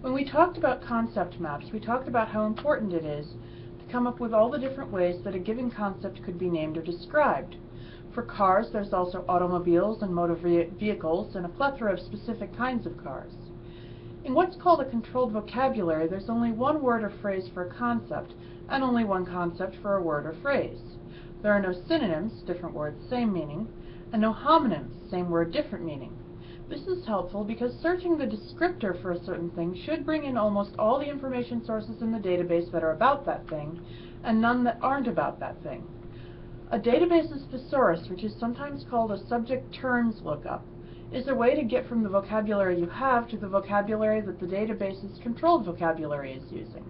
When we talked about concept maps, we talked about how important it is to come up with all the different ways that a given concept could be named or described. For cars, there's also automobiles and motor vehicles and a plethora of specific kinds of cars. In what's called a controlled vocabulary, there's only one word or phrase for a concept, and only one concept for a word or phrase. There are no synonyms, different words, same meaning, and no homonyms, same word, different meaning. This is helpful because searching the descriptor for a certain thing should bring in almost all the information sources in the database that are about that thing, and none that aren't about that thing. A database's thesaurus, which is sometimes called a subject terms lookup, is a way to get from the vocabulary you have to the vocabulary that the database's controlled vocabulary is using.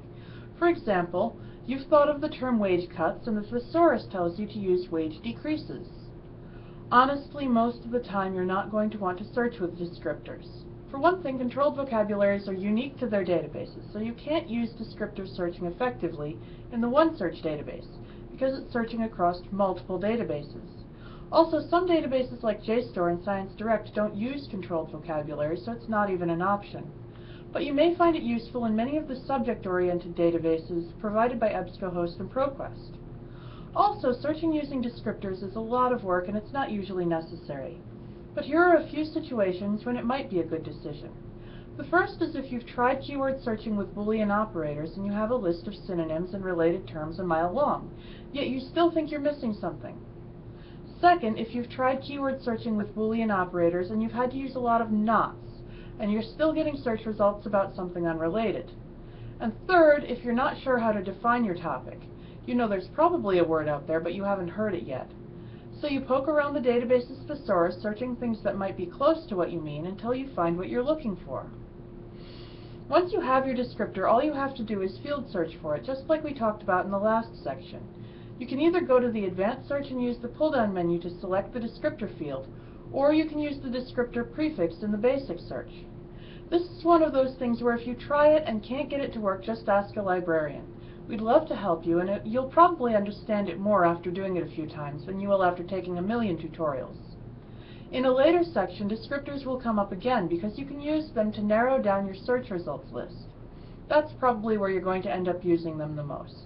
For example, you've thought of the term wage cuts and the thesaurus tells you to use wage decreases. Honestly, most of the time you're not going to want to search with descriptors. For one thing, controlled vocabularies are unique to their databases, so you can't use descriptor searching effectively in the OneSearch database, because it's searching across multiple databases. Also, some databases like JSTOR and ScienceDirect don't use controlled vocabulary, so it's not even an option. But you may find it useful in many of the subject-oriented databases provided by EBSCOhost and ProQuest. Also, searching using descriptors is a lot of work and it's not usually necessary. But here are a few situations when it might be a good decision. The first is if you've tried keyword searching with Boolean operators and you have a list of synonyms and related terms a mile long, yet you still think you're missing something. Second, if you've tried keyword searching with Boolean operators and you've had to use a lot of nots, and you're still getting search results about something unrelated. And third, if you're not sure how to define your topic. You know there's probably a word out there, but you haven't heard it yet. So you poke around the database's thesaurus, searching things that might be close to what you mean until you find what you're looking for. Once you have your descriptor, all you have to do is field search for it, just like we talked about in the last section. You can either go to the advanced search and use the pull-down menu to select the descriptor field, or you can use the descriptor prefix in the basic search. This is one of those things where if you try it and can't get it to work, just ask a librarian. We'd love to help you, and it, you'll probably understand it more after doing it a few times than you will after taking a million tutorials. In a later section, descriptors will come up again because you can use them to narrow down your search results list. That's probably where you're going to end up using them the most.